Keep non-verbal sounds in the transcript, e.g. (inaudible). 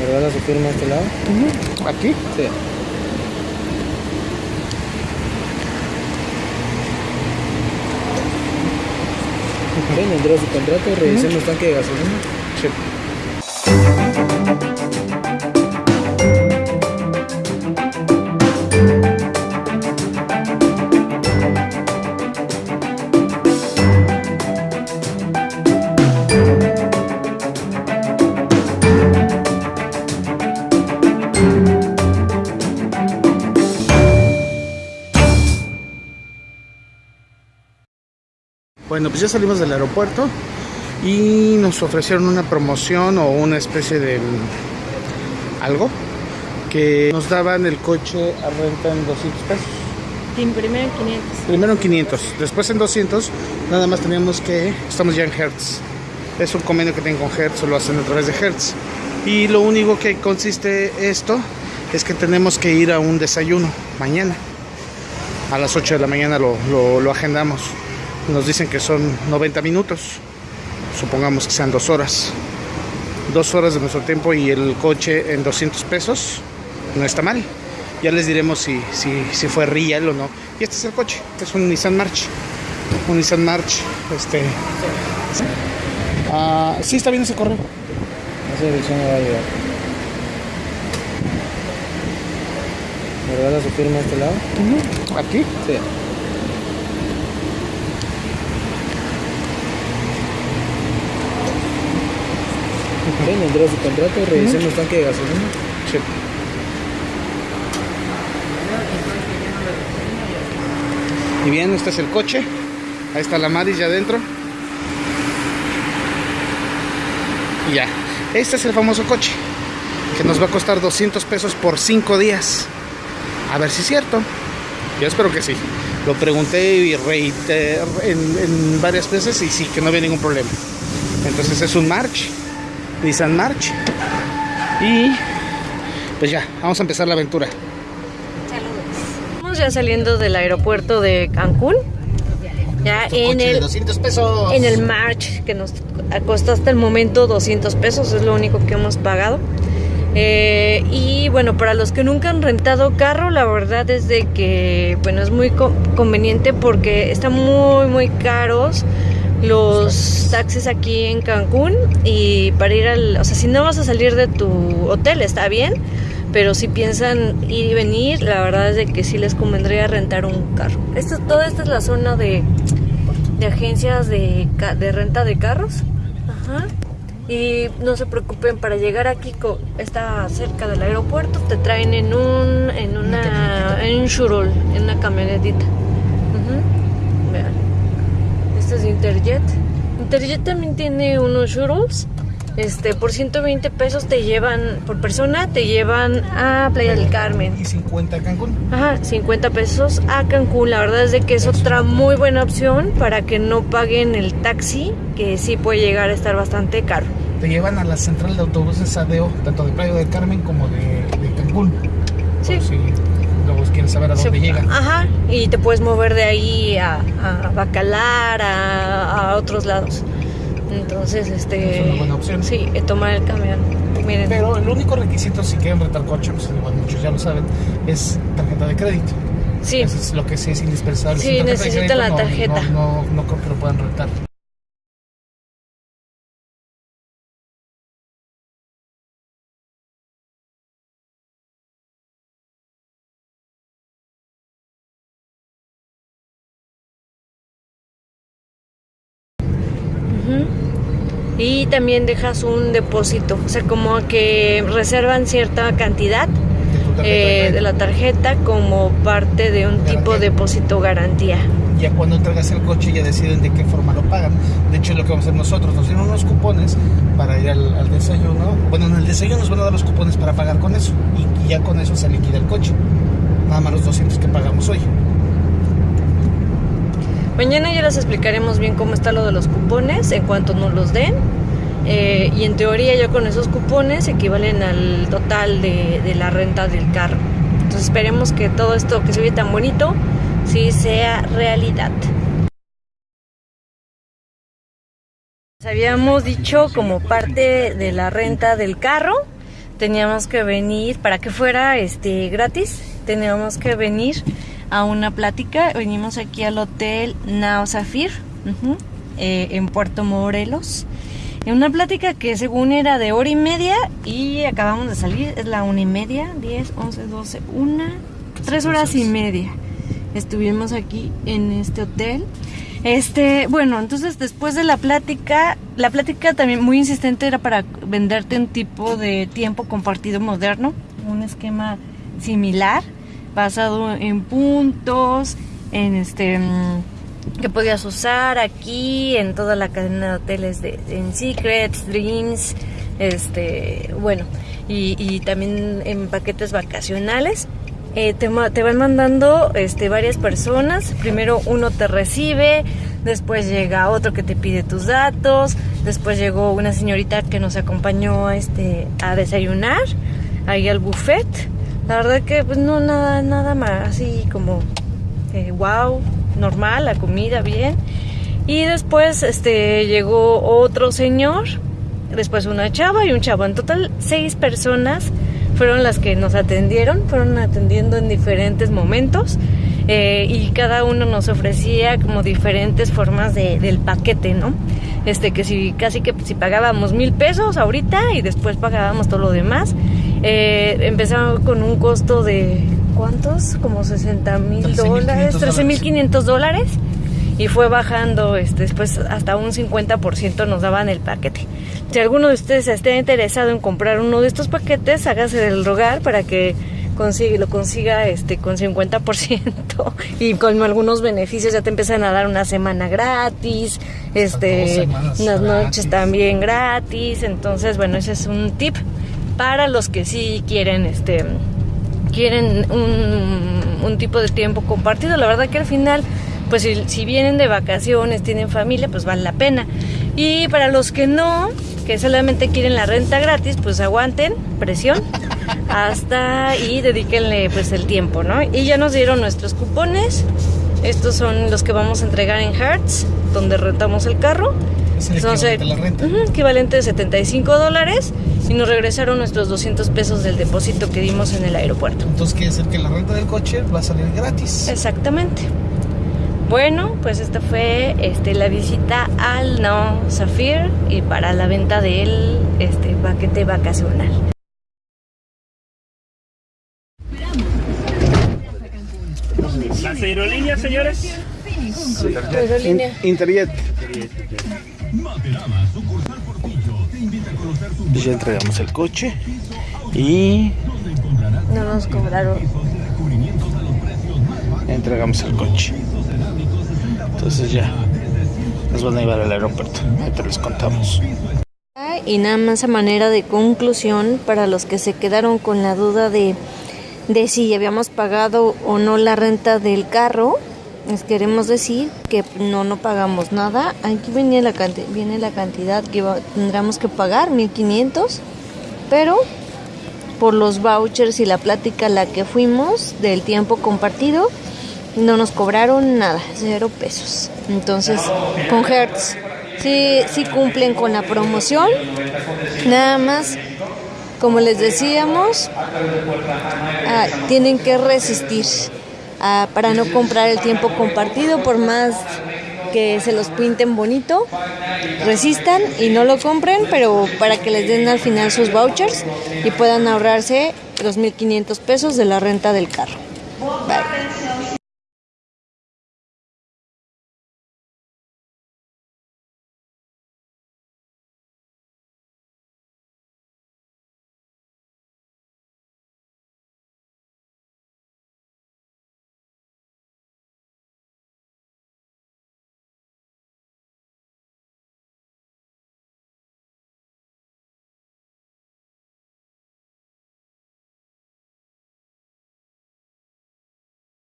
¿Me regala su firma a este lado? ¿Aquí? Sí. Ven, entró su contrato, revisemos tanque de gasolina. Sí. Bueno, pues ya salimos del aeropuerto y nos ofrecieron una promoción o una especie de mm, algo que nos daban el coche a renta en 200 pesos. Primero en 500. Primero en 500, después en 200, nada más teníamos que, estamos ya en Hertz. Es un convenio que tienen con Hertz, o lo hacen a través de Hertz. Y lo único que consiste esto es que tenemos que ir a un desayuno mañana. A las 8 de la mañana lo, lo- lo agendamos. Nos dicen que son 90 minutos. Supongamos que sean dos horas. Dos horas de nuestro tiempo y el coche en 200 pesos. No está mal. Ya les diremos si, si, si fue real o no. Y este es el coche. Es un Nissan March. Un Nissan March. Este. Ah, sí, está bien ese correo. Esa dirección me va a llegar. ¿Me regala su firma a este lado? Aquí. Sí. Ven, entró su contrato, revisemos tanque de gasolina. Sí. Y bien, este es el coche. Ahí está la Maris ya adentro. Y ya. Este es el famoso coche. Que nos va a costar 200 pesos por 5 días. A ver si es cierto. Yo espero que sí. Lo pregunté y reiteré en, en varias veces y sí, que no había ningún problema. Entonces es un March. Nissan March. Y pues ya, vamos a empezar la aventura. Estamos ya saliendo del aeropuerto de Cancún. Ya en el, 200 pesos. en el March, que nos costó hasta el momento 200 pesos, es lo único que hemos pagado. Eh, y bueno, para los que nunca han rentado carro, la verdad es de que, bueno, es muy co- conveniente porque están muy, muy caros los taxis aquí en Cancún y para ir al, o sea, si no vas a salir de tu hotel está bien, pero si piensan ir y venir, la verdad es de que sí les convendría rentar un carro. Esto, toda esta es la zona de, de agencias de, de renta de carros. Ajá. Y no se preocupen, para llegar aquí, está cerca del aeropuerto, te traen en un, en una, en un shuttle, en una camionetita. Ujú. Vean. Este es Interjet. Interjet también tiene unos shuttles. Este, por 120 pesos te llevan, por persona, te llevan a Playa del Carmen. Y 50 a Cancún. Ajá, 50 pesos a Cancún. La verdad es de que es otra muy buena opción para que no paguen el taxi, que sí puede llegar a estar bastante caro. Te llevan a la central de autobuses ADO, tanto de Playa del Carmen como de, de Cancún. Sí. Por si saber a dónde Se- llegan. Ajá, y te puedes mover de ahí a, a Bacalar, a, a otros lados. Entonces, este. Es una buena opción. Sí, eh, tomar el camión. Miren. Pero el único requisito si quieren rentar coche, pues igual muchos ya lo saben, es tarjeta de crédito. sí, Eso es lo que sí es indispensable. Sí, tarjeta necesitan la crédito, no- tarjeta. No, no, no creo que lo puedan rentar. Y también dejas un depósito, o sea, como que reservan cierta cantidad De eh, de la tarjeta como parte de un tipo de depósito garantía. Ya cuando entregas el coche ya deciden de qué forma lo pagan. De hecho es lo que vamos a hacer nosotros. Nos dieron unos cupones para ir al, al desayuno. Bueno, en el desayuno nos van a dar los cupones para pagar con eso. Y, y ya con eso se liquida el coche. Nada más los 200 que pagamos hoy. Mañana ya les explicaremos bien cómo está lo de los cupones en cuanto nos los den. Eh, y en teoría ya con esos cupones equivalen al total de, la renta del carro. Entonces esperemos que todo esto que se ve tan bonito sí sea realidad. Habíamos dicho como parte de la renta del carro teníamos que venir, para que fuera este gratis, teníamos que venir a una plática. Venimos aquí al hotel Nao Zafir, eh, en Puerto Morelos. En una plática que según era de hora y media y acabamos de salir, es la una y media, 10, 11, 12, una, tres horas y media. Estuvimos aquí en este hotel. Este, bueno, entonces después de la plática, la plática también muy insistente era para venderte un tipo de tiempo compartido moderno, un esquema similar, basado en puntos, en este mm, que podías usar aquí en toda la cadena de hoteles de en Secrets, Dreams, este, bueno, y, también en paquetes vacacionales. Eh, te, te van mandando este, varias personas. Primero uno te recibe, después llega otro que te pide tus datos, después llegó una señorita que nos acompañó este, a desayunar ahí al buffet. La verdad que pues no nada, nada más así como eh, wow, normal, la comida bien. Y después este, llegó otro señor, después una chava y un chavo. En total seis personas fueron las que nos atendieron, fueron atendiendo en diferentes momentos eh, y cada uno nos ofrecía como diferentes formas de- del paquete, ¿no? Este que si casi que si pagábamos mil pesos ahorita y después pagábamos todo lo demás, eh, empezamos con un costo de ¿cuántos? Como 60 mil dólares, 13 mil 500 dólares y fue bajando este, después hasta un 50% nos daban el paquete. Si alguno de ustedes esté interesado en comprar uno de estos paquetes, hágase del rogar para que consiga, lo consiga este, con 50% (laughs) y con algunos beneficios ya te empiezan a dar una semana gratis, este, unas noches gratis. también gratis, entonces bueno, ese es un tip para los que sí quieren este quieren un, un tipo de tiempo compartido. La verdad que al final, pues si, si vienen de vacaciones, tienen familia, pues vale la pena. Y para los que no, que solamente quieren la renta gratis, pues aguanten, presión, hasta y dedíquenle pues el tiempo, ¿no? Y ya nos dieron nuestros cupones. Estos son los que vamos a entregar en Hertz, donde rentamos el carro. Es el Son equivalente a la renta. Ujú, equivalente de 75 dólares y nos regresaron nuestros 200 pesos del depósito que dimos en el aeropuerto. Entonces quiere decir que la renta del coche va a salir gratis. Exactamente. Bueno, pues esta fue este, la visita al No Zafir y para la venta del este, paquete vacacional. Las aerolíneas, señores. Aerolínea. Interjet. Pues ya entregamos el coche y No nos cobraron. entregamos el coche. Entonces ya nos van a llevar al aeropuerto. Ahorita les contamos. Y nada más a manera de conclusión, para los que se quedaron con la duda de, de si habíamos pagado o no la renta del carro, les queremos decir que no, no pagamos nada. Aquí viene la, viene la cantidad que va- tendremos que pagar, 1500, pero por los vouchers y la plática a la que fuimos del tiempo compartido, no nos cobraron nada, cero pesos. Entonces, con Hertz, sí, sí cumplen con la promoción. Nada más, como les decíamos, ah, tienen que resistir ah, para no comprar el tiempo compartido, por más que se los pinten bonito, resistan y no lo compren, pero para que les den al final sus vouchers y puedan ahorrarse los 1.500 pesos de la renta del carro. Bye.